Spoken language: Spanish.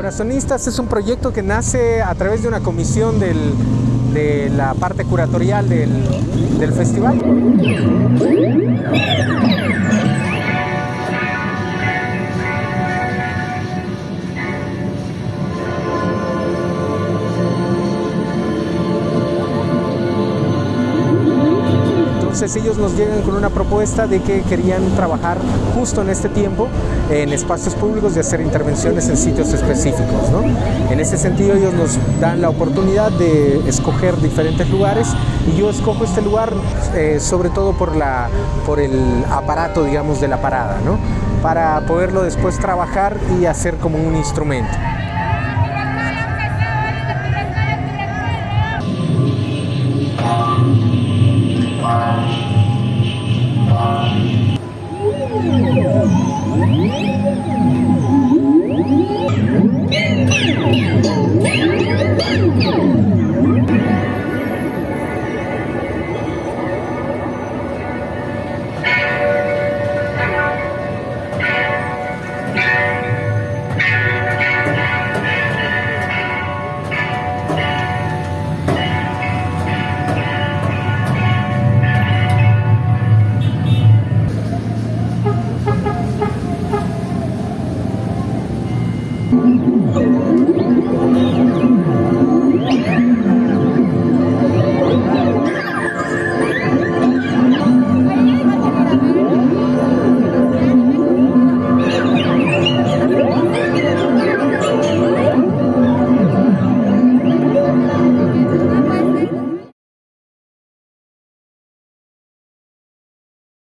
Corazonistas es un proyecto que nace a través de una comisión de la parte curatorial del, del festival. Entonces ellos nos llegan con una propuesta de que querían trabajar justo en este tiempo en espacios públicos y hacer intervenciones en sitios específicos. ¿no? En ese sentido ellos nos dan la oportunidad de escoger diferentes lugares y yo escojo este lugar eh, sobre todo por, la, por el aparato digamos de la parada, ¿no? para poderlo después trabajar y hacer como un instrumento. Thank you. Oh,